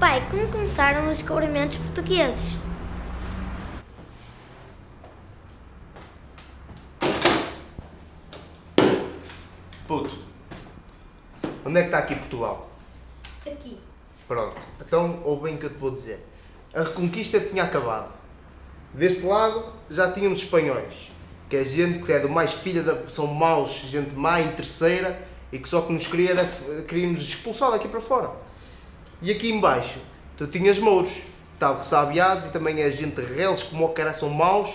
Pai, como começaram os descobrimentos portugueses? Puto, onde é que está aqui Portugal? Aqui. Pronto, então ouve bem o que eu te vou dizer. A reconquista tinha acabado. Deste lado já tínhamos espanhóis, que é gente que é do mais filha da. são maus, gente má, interesseira e que só que nos queria era, queríamos expulsar daqui para fora. E aqui embaixo tu tinhas mouros, tal que sabiados e também é gente reles como o cara são maus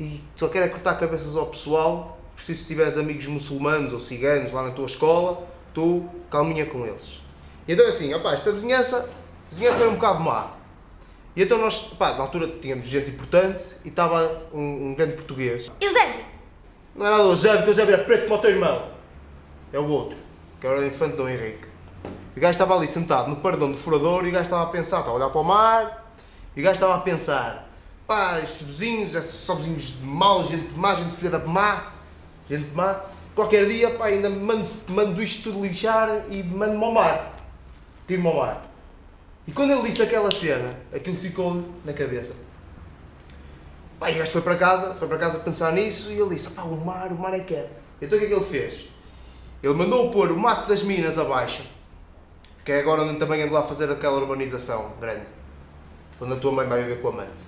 e só querem cortar cabeças ao pessoal. Preciso se tiveres amigos muçulmanos ou ciganos lá na tua escola, tu calminha com eles. E então assim, opá, esta vizinhança, vizinhança era um bocado má. E então nós, pá, na altura tínhamos gente importante e estava um, um grande português. Eusébio! Não era do Eusébio, que o Eusébio era preto como o teu irmão. É o outro, que era o infante Dom Henrique. O gajo estava ali sentado no paredão do furador e o gajo estava a pensar, estava a olhar para o mar e o gajo estava a pensar, pá, estes vizinhos, estes só vizinhos de mal, gente má, gente filha da má, gente má. Qualquer dia, pá, ainda mando, mando isto tudo lixar e mando-me ao mar. Tiro-me ao mar. E quando ele disse aquela cena, aquilo ficou na cabeça. Pá, e o gajo foi para casa, foi para casa pensar nisso e ele disse, pá, o mar, o mar é que é. Então o que é que ele fez? Ele mandou pôr o mato das minas abaixo, que é agora onde também ando lá fazer aquela urbanização grande, onde a tua mãe vai viver com a amante.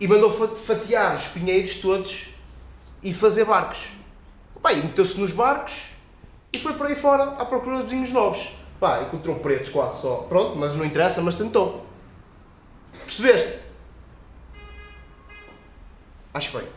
E mandou fa- fatiar os pinheiros todos e fazer barcos. Pá, e meteu-se nos barcos e foi por aí fora à procura de vizinhos novos. Pá, encontrou pretos quase só. Pronto, mas não interessa, mas tentou. Percebeste? Acho bem.